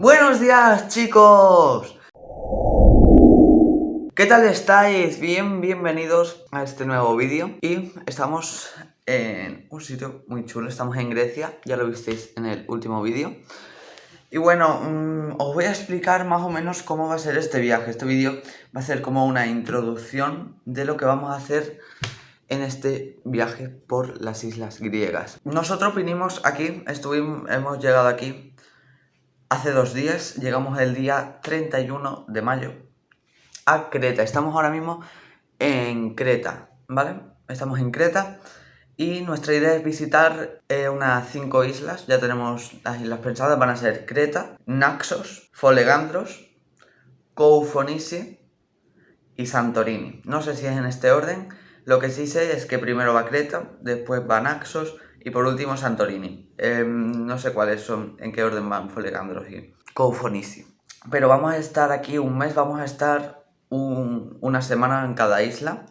Buenos días chicos ¿Qué tal estáis? Bien, bienvenidos a este nuevo vídeo Y estamos en un sitio muy chulo, estamos en Grecia Ya lo visteis en el último vídeo y bueno, mm, os voy a explicar más o menos cómo va a ser este viaje. Este vídeo va a ser como una introducción de lo que vamos a hacer en este viaje por las islas griegas. Nosotros vinimos aquí, estuvimos, hemos llegado aquí hace dos días, llegamos el día 31 de mayo a Creta. Estamos ahora mismo en Creta, ¿vale? Estamos en Creta y nuestra idea es visitar eh, unas cinco islas, ya tenemos las islas pensadas, van a ser Creta, Naxos, Folegandros, Koufonisi y Santorini. No sé si es en este orden, lo que sí sé es que primero va Creta, después va Naxos y por último Santorini. Em, no sé cuáles son, en qué orden van Folegandros y Koufonisi. Pero vamos a estar aquí un mes, vamos a estar una semana en cada isla.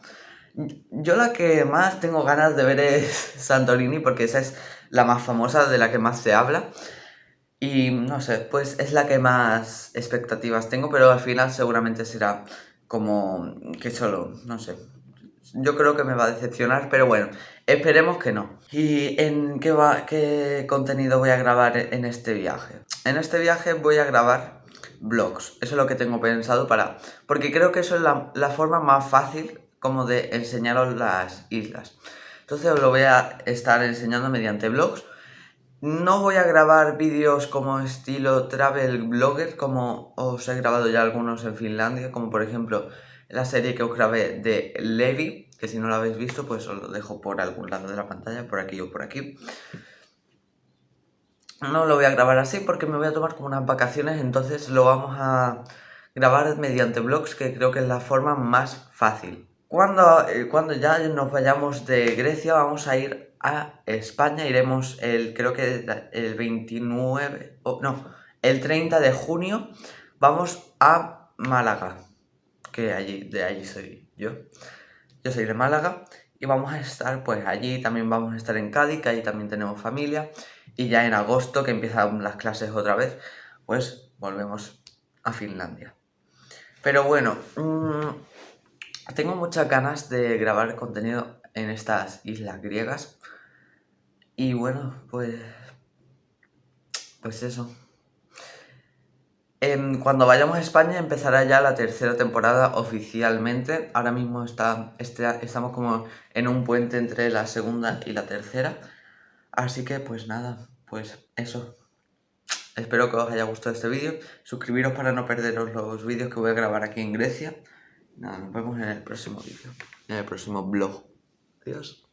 Yo la que más tengo ganas de ver es Santorini porque esa es la más famosa, de la que más se habla. Y no sé, pues es la que más expectativas tengo, pero al final seguramente será como que solo, no sé. Yo creo que me va a decepcionar, pero bueno, esperemos que no. ¿Y en qué, va, qué contenido voy a grabar en este viaje? En este viaje voy a grabar vlogs, eso es lo que tengo pensado para... Porque creo que eso es la, la forma más fácil como de enseñaros las islas. Entonces os lo voy a estar enseñando mediante vlogs. No voy a grabar vídeos como estilo travel blogger, como os he grabado ya algunos en Finlandia, como por ejemplo la serie que os grabé de Levi, que si no lo habéis visto, pues os lo dejo por algún lado de la pantalla, por aquí o por aquí. No lo voy a grabar así porque me voy a tomar como unas vacaciones, entonces lo vamos a grabar mediante vlogs, que creo que es la forma más fácil. Cuando, eh, cuando ya nos vayamos de Grecia vamos a ir a España, iremos el, creo que el 29, no, el 30 de junio, vamos a Málaga, que allí, de allí soy yo, yo soy de Málaga, y vamos a estar pues allí, también vamos a estar en Cádiz, que ahí también tenemos familia, y ya en agosto, que empiezan las clases otra vez, pues volvemos a Finlandia. Pero bueno, mmm, tengo muchas ganas de grabar contenido en estas islas griegas. Y bueno, pues... Pues eso. Cuando vayamos a España empezará ya la tercera temporada oficialmente. Ahora mismo está, este, estamos como en un puente entre la segunda y la tercera. Así que pues nada, pues eso. Espero que os haya gustado este vídeo. Suscribiros para no perderos los vídeos que voy a grabar aquí en Grecia. Nada, nos vemos en el próximo vídeo, en el próximo vlog. Adiós.